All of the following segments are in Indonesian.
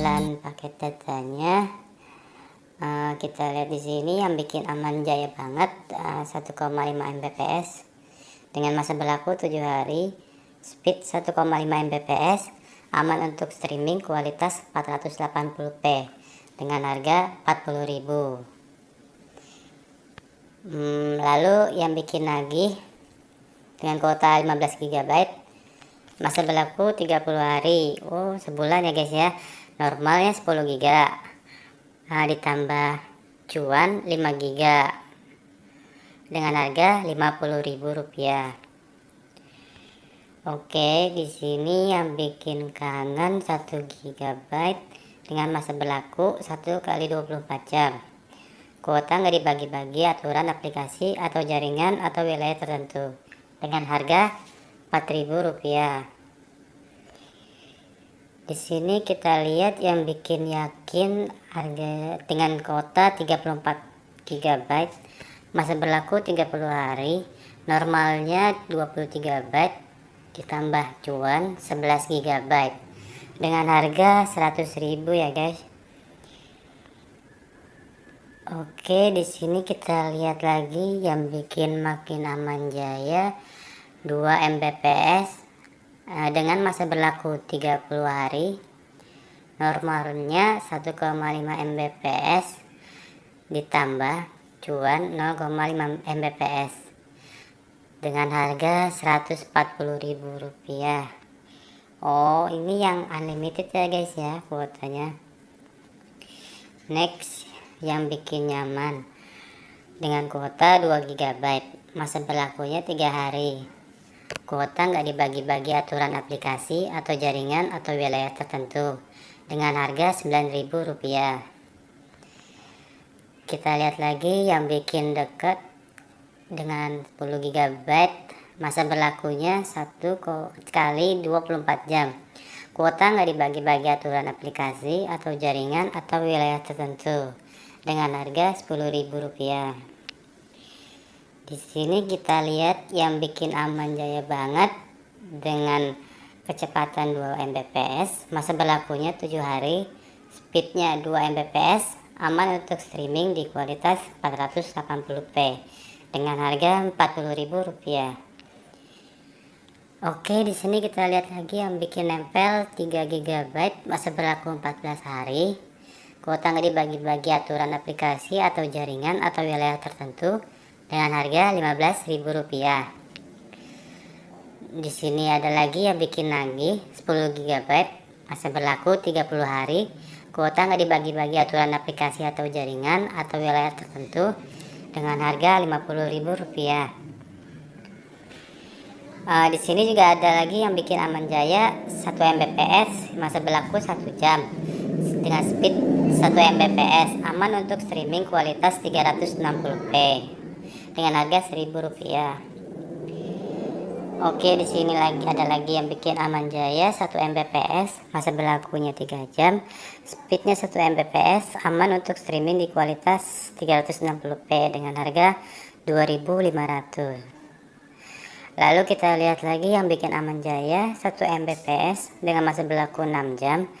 dengan paket datanya uh, kita lihat di sini yang bikin aman jaya banget uh, 1,5 Mbps. Dengan masa berlaku 7 hari speed 1,5 Mbps aman untuk streaming kualitas 480p dengan harga 40.000 hmm, lalu yang bikin lagi dengan kuota 15 GB masa berlaku 30 hari. Oh sebulan ya guys ya normalnya 10 giga nah, ditambah cuan 5 giga dengan harga Rp50.000 Oke, di sini yang bikin kangen 1 GB dengan masa berlaku 1 kali 24 jam. Kuota nggak dibagi-bagi aturan aplikasi atau jaringan atau wilayah tertentu dengan harga Rp4.000. Di sini kita lihat yang bikin yakin harga dengan kuota 34 GB, masa berlaku 30 hari, normalnya 20 GB, ditambah cuan 11 GB dengan harga 100.000 ya guys. Oke, di sini kita lihat lagi yang bikin makin aman jaya. 2 Mbps dengan masa berlaku 30 hari normalnya 1,5 Mbps ditambah cuan 0,5 Mbps dengan harga Rp140.000 Oh ini yang unlimited ya guys ya kuotanya. Next yang bikin nyaman dengan kuota 2 GB masa berlakunya 3 hari Kuota nggak dibagi-bagi aturan aplikasi atau jaringan atau wilayah tertentu dengan harga Rp9.000. Kita lihat lagi yang bikin dekat dengan 10 GB masa berlakunya 1 kali 24 jam. Kuota nggak dibagi-bagi aturan aplikasi atau jaringan atau wilayah tertentu dengan harga Rp10.000. Di sini kita lihat yang bikin aman jaya banget dengan kecepatan 2 Mbps, masa berlakunya 7 hari, speednya 2 Mbps, aman untuk streaming di kualitas 480p dengan harga Rp40.000. Oke, di sini kita lihat lagi yang bikin nempel 3 GB, masa berlaku 14 hari. Kuota nggak dibagi-bagi aturan aplikasi atau jaringan atau wilayah tertentu dengan harga Rp15.000. Di sini ada lagi yang bikin lagi 10 GB masa berlaku 30 hari. Kuota nggak dibagi-bagi aturan aplikasi atau jaringan atau wilayah tertentu dengan harga Rp50.000. Uh, di sini juga ada lagi yang bikin aman jaya 1 Mbps masa berlaku 1 jam dengan speed 1 Mbps aman untuk streaming kualitas 360p dengan harga seribu rupiah. Oke di sini lagi ada lagi yang bikin aman jaya 1 Mbps masa berlakunya 3 jam. Speednya 1 Mbps aman untuk streaming di kualitas 360p dengan harga 2500 lalu kita lihat lagi yang bikin aman jaya 1 Mbps dengan masa berlaku 6 jam.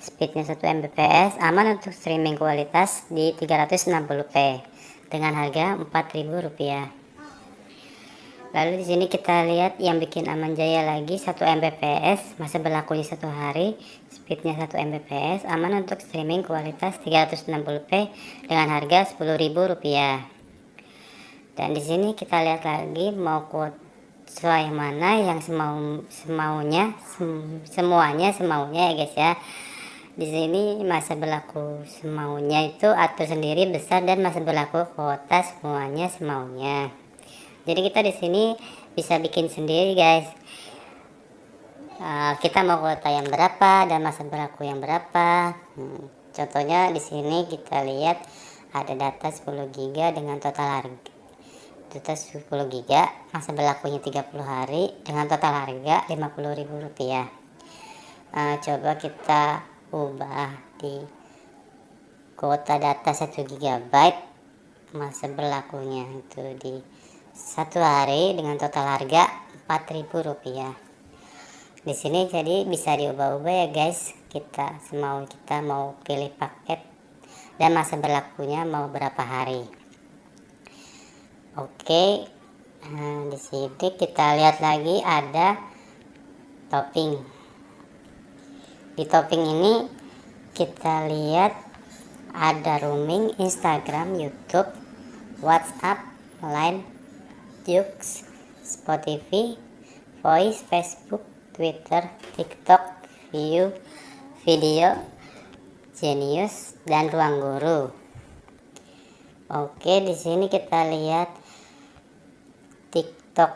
Speednya 1 Mbps aman untuk streaming kualitas di 360p dengan harga Rp4.000. Lalu di sini kita lihat yang bikin aman jaya lagi 1 Mbps, masa berlakunya satu hari, speednya 1 Mbps, aman untuk streaming kualitas 360p dengan harga Rp10.000. Dan di sini kita lihat lagi mau quote yang mana yang semau semaunya sem, semuanya semaunya ya guys ya di sini masa berlaku semaunya itu atur sendiri besar dan masa berlaku kuota semuanya semaunya. Jadi kita di sini bisa bikin sendiri guys. Uh, kita mau kuota yang berapa dan masa berlaku yang berapa. Hmm, contohnya di sini kita lihat ada data 10 GB dengan total harga data 10 GB masa berlakunya 30 hari dengan total harga Rp50.000 uh, coba kita ubah di kuota data 1 GB masa berlakunya itu di satu hari dengan total harga Rp4.000 di sini jadi bisa diubah-ubah ya guys. Kita semau kita mau pilih paket dan masa berlakunya mau berapa hari. Oke nah, di sini kita lihat lagi ada topping di topping ini kita lihat ada roaming Instagram YouTube WhatsApp Line Jux Spotify Voice Facebook Twitter TikTok View video Genius dan ruang guru. Oke di sini kita lihat TikTok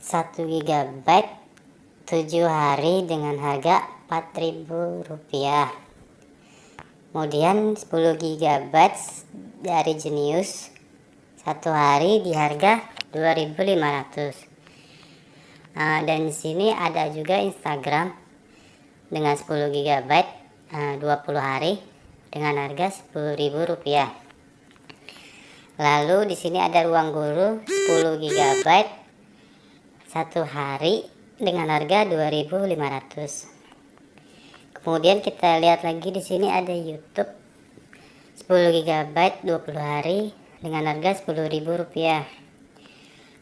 1 GB 7 hari dengan harga Rp4.000 kemudian 10 GB dari Genius satu hari di harga 2500 nah, dan di sini ada juga Instagram dengan 10 GB uh, 20 hari dengan harga Rp10.000. Lalu di sini ada ruang guru 10 GB satu hari dengan harga 2.500. Kemudian kita lihat lagi di sini ada YouTube 10 GB 20 hari dengan harga Rp10.000.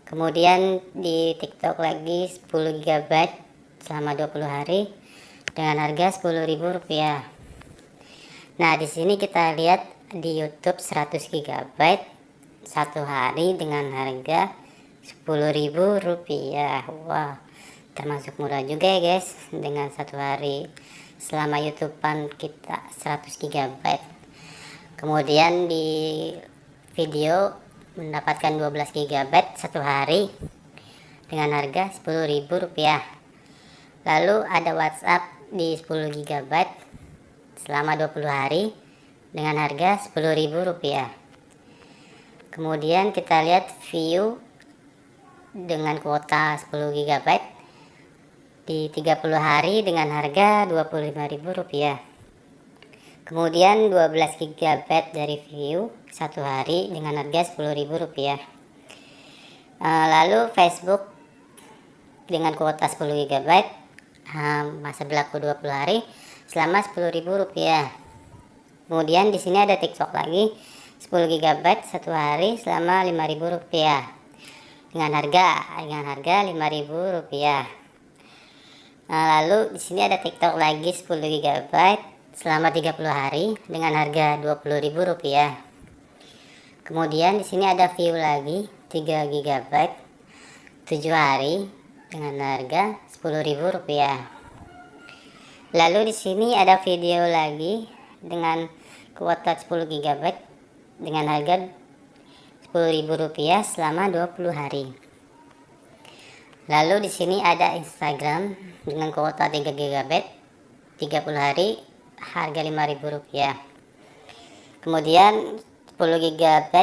Kemudian di TikTok lagi 10 GB selama 20 hari dengan harga Rp10.000. Nah, di sini kita lihat di YouTube 100 GB satu hari dengan harga Rp10.000. Wah, termasuk murah juga ya, guys, dengan satu hari selama YouTubean kita 100 GB. Kemudian di video mendapatkan 12 GB satu hari dengan harga Rp10.000. Lalu ada WhatsApp di 10 GB selama 20 hari dengan harga Rp10.000 kemudian kita lihat view dengan kuota 10 GB di 30 hari dengan harga Rp25.000 kemudian 12 GB dari view satu hari dengan harga Rp10.000 eh, lalu Facebook dengan kuota 10 GB masa berlaku 20 hari selama Rp10.000. Kemudian di sini ada TikTok lagi 10 GB satu hari selama Rp5.000 dengan harga dengan harga Rp5.000. Nah, lalu di sini ada TikTok lagi 10 GB selama 30 hari dengan harga Rp20.000. Kemudian di sini ada view lagi 3 GB 7 hari dengan harga Rp10.000. Lalu di sini ada video lagi dengan kuota 10 GB dengan harga Rp10.000 selama 20 hari. Lalu di sini ada Instagram dengan kuota 3 GB 30 hari harga Rp5.000. Kemudian 10 GB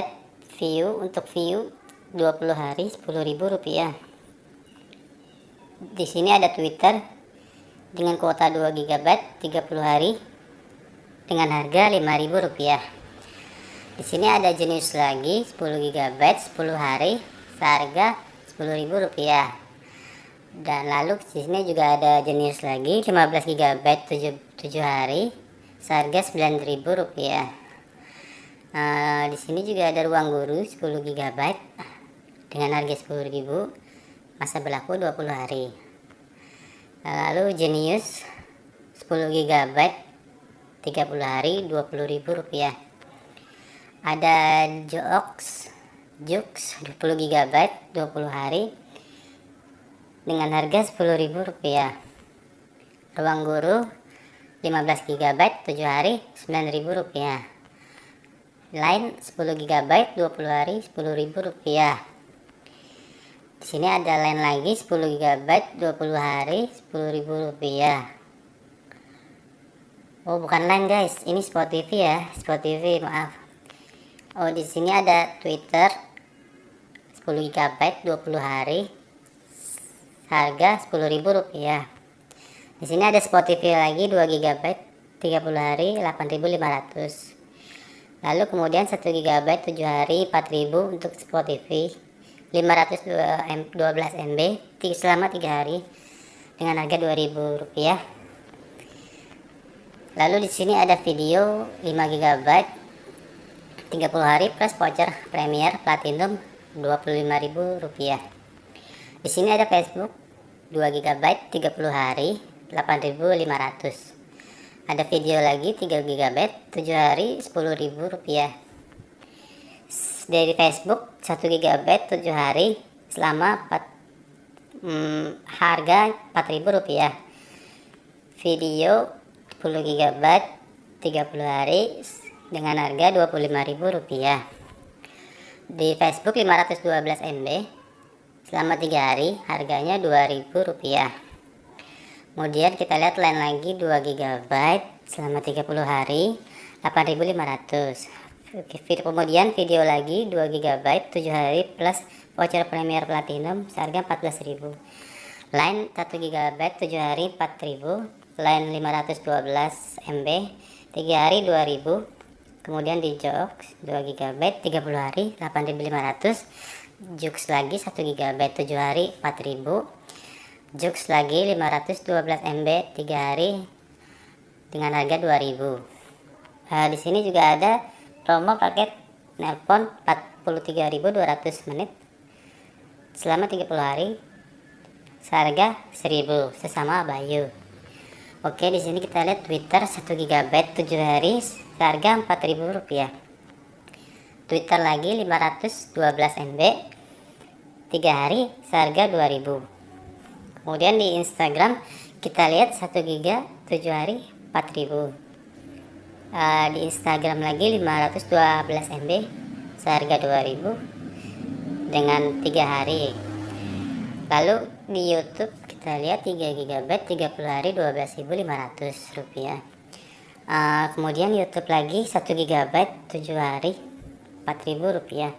view untuk view 20 hari Rp10.000 di sini ada Twitter dengan kuota 2 GB 30 hari dengan harga Rp5.000. Di sini ada jenis lagi 10 GB 10 hari seharga Rp10.000. Dan lalu di sini juga ada jenis lagi 15 GB 7, 7 hari seharga Rp9.000. Nah, di sini juga ada ruang guru 10 GB dengan harga Rp10.000 masa berlaku 20 hari lalu Genius 10 GB 30 hari Rp20.000 ada Joox Jux 20 GB 20 hari dengan harga Rp10.000 ruang guru 15 GB 7 hari Rp9.000 lain 10 GB 20 hari Rp10.000 di sini ada lain lagi 10 GB 20 hari Rp10.000. Oh, bukan lain guys. Ini Spotify ya, Spotify, maaf. Oh, di sini ada Twitter 10 GB 20 hari harga Rp10.000. Di sini ada Spotify lagi 2 GB 30 hari 8.500. Lalu kemudian 1 GB 7 hari 4.000 untuk Spotify 512 MB selama 3 hari dengan harga 2000 rupiah lalu di sini ada video 5 GB 30 hari plus voucher Premier Platinum Rp25.000 di sini ada Facebook 2 GB 30 hari 8.500 ada video lagi 3 GB 7 hari Rp10.000 dari Facebook 1 GB 7 hari selama 4 hmm, harga Rp4.000 video 10 GB 30 hari dengan harga Rp25.000 di Facebook 512 MB selama 3 hari harganya Rp2.000 kemudian kita lihat lain lagi 2 GB selama 30 hari 8500 kemudian video lagi 2 GB 7 hari plus voucher Premier Platinum seharga 14.000 line 1 GB 7 hari 4.000 line 512 MB 3 hari 2.000 kemudian di Jokes 2 GB 30 hari 8.500 Jux lagi 1 GB 7 hari 4.000 Jux lagi 512 MB 3 hari dengan harga 2000 Nah, di sini juga ada promo paket nelpon 43.200 menit selama 30 hari seharga 1000 sesama Bayu. Oke di sini kita lihat Twitter 1 GB 7 hari seharga 4000 rupiah Twitter lagi 512 MB 3 hari seharga 2000 kemudian di Instagram kita lihat 1 GB 7 hari 4000 uh, di Instagram lagi 512 MB seharga 2000 dengan tiga hari. Lalu di YouTube kita lihat 3 GB 30 hari 12.500 rupiah. Uh, kemudian YouTube lagi 1 GB 7 hari 4.000 rupiah.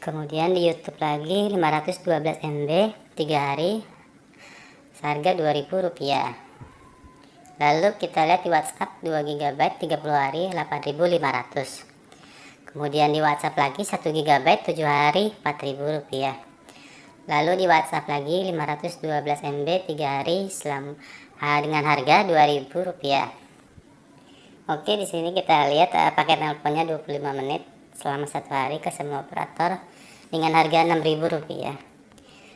Kemudian di YouTube lagi 512 MB 3 hari seharga 2000 rupiah. Lalu kita lihat di WhatsApp 2 GB 30 hari 8500 kemudian di WhatsApp lagi 1 GB 7 hari 4000 rupiah. Lalu di WhatsApp lagi 512 MB 3 hari selam, dengan harga 2000 rupiah. Oke di sini kita lihat uh, paket nelponnya 25 menit selama satu hari ke semua operator dengan harga 6000 rupiah.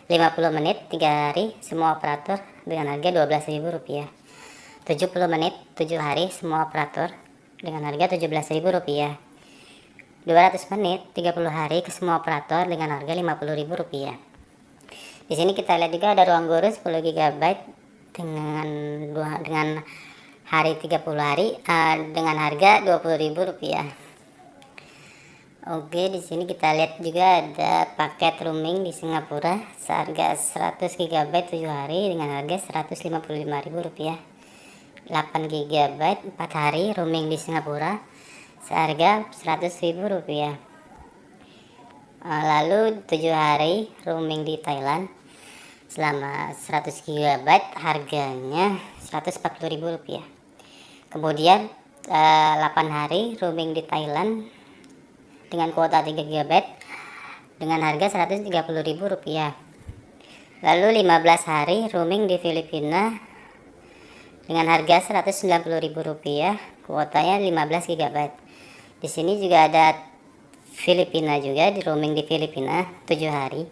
50 menit 3 hari semua operator dengan harga 12000 rupiah. 70 menit 7 hari semua operator dengan harga Rp17.000 200 menit 30 hari ke semua operator dengan harga Rp50.000 di sini kita lihat juga ada ruang guru 10 GB dengan dengan hari 30 hari uh, dengan harga Rp20.000 Oke, di sini kita lihat juga ada paket roaming di Singapura. Seharga 100 GB 7 hari dengan harga Rp155.000 8 GB 4 hari roaming di Singapura. Seharga 100.000 rupiah. Eh, lalu 7 hari roaming di Thailand. Selama 100 GB harganya 140.000 rupiah. Kemudian 8 eh, hari roaming di Thailand dengan kuota 3 GB dengan harga 130.000 rupiah. Lalu 15 hari roaming di Filipina dengan harga Rp190.000 kuotanya 15 GB di sini juga ada Filipina juga di roaming di Filipina 7 hari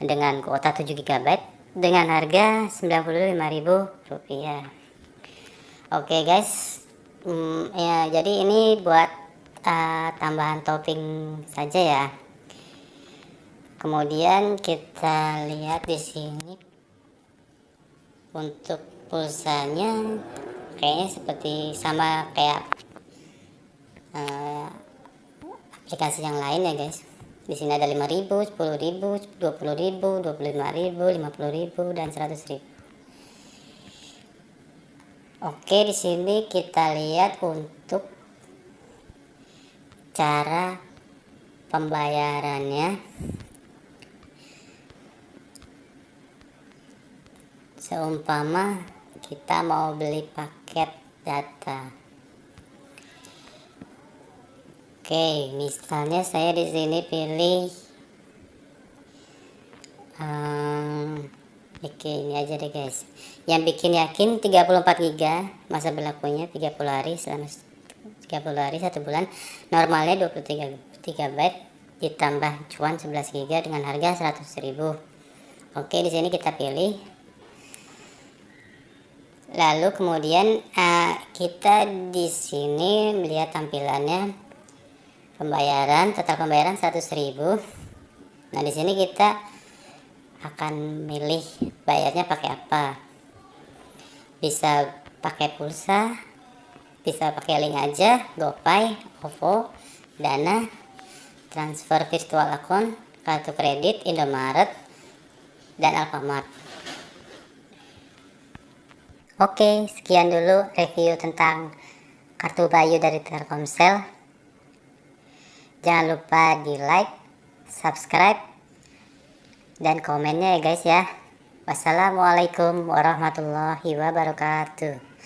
dengan kuota 7 GB dengan harga Rp95.000 oke guys. Hmm, ya jadi ini buat uh, tambahan topping saja ya. Kemudian kita lihat di sini untuk pulsanya kayaknya seperti sama kayak uh, aplikasi yang lain ya guys. Di sini ada 5000 10000 20000 25000 50000 dan 100000 Oke di sini kita lihat untuk cara pembayarannya. Seumpama kita mau beli paket data. Oke misalnya saya di sini pilih um, oke ini aja deh guys. Yang bikin yakin 34 GB masa berlakunya 30 hari selama 30 hari satu bulan. Normalnya 23 GB ditambah cuan 11 GB dengan harga 100.000 oke di sini kita pilih. Lalu kemudian uh, kita di sini melihat tampilannya. Pembayaran total pembayaran 100.000 nah di sini kita akan milih bayarnya pakai apa. Bisa pakai pulsa bisa pakai link aja GoPay, OVO, Dana, transfer virtual account, kartu kredit, Indomaret, dan Alfamart. Oke, sekian dulu review tentang kartu Bayu dari Telkomsel. Jangan lupa di like, subscribe, dan komennya ya guys ya. Wassalamualaikum warahmatullahi wabarakatuh.